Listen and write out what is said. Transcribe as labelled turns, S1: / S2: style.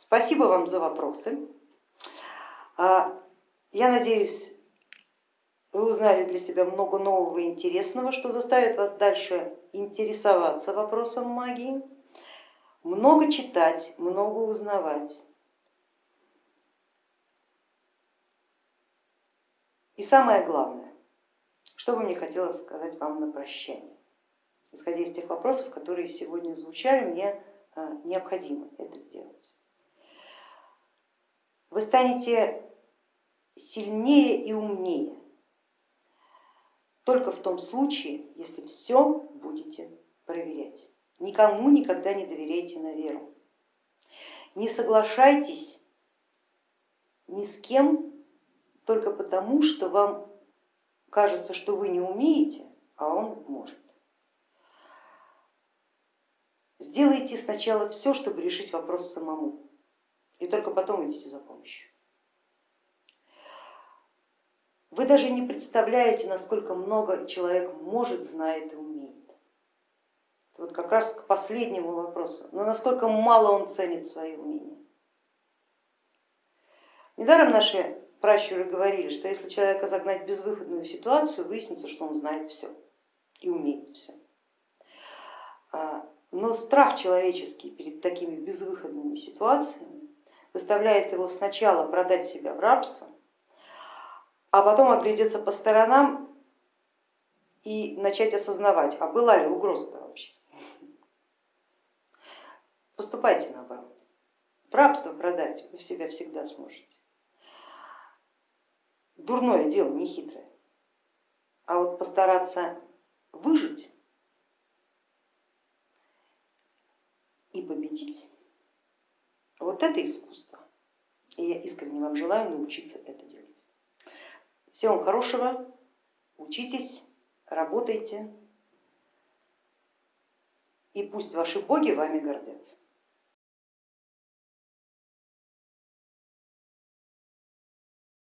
S1: Спасибо вам за вопросы. А, я надеюсь, вы узнали для себя много нового и интересного, что заставит вас дальше интересоваться вопросом магии, много читать, много узнавать. И самое главное, что бы мне хотелось сказать вам на прощание, исходя из тех вопросов, которые сегодня звучали, мне а, необходимо это сделать. Вы станете сильнее и умнее только в том случае, если все будете проверять. Никому никогда не доверяйте на веру. Не соглашайтесь ни с кем только потому, что вам кажется, что вы не умеете, а он может. Сделайте сначала все, чтобы решить вопрос самому, и только потом идите за помощью. Вы даже не представляете, насколько много человек может, знает и умеет. Это вот как раз к последнему вопросу, но насколько мало он ценит свои умения. Недаром наши пращуры говорили, что если человека загнать в безвыходную ситуацию, выяснится, что он знает все и умеет все. А, но страх человеческий перед такими безвыходными ситуациями заставляет его сначала продать себя в рабство, а потом оглядеться по сторонам и начать осознавать, а была ли угроза-то вообще. Поступайте наоборот. В рабство продать вы себя всегда сможете дурное дело, не хитрое. А вот постараться выжить и победить, вот это искусство. И я искренне вам желаю научиться это делать. Всего вам хорошего, учитесь, работайте, и пусть ваши боги вами гордятся.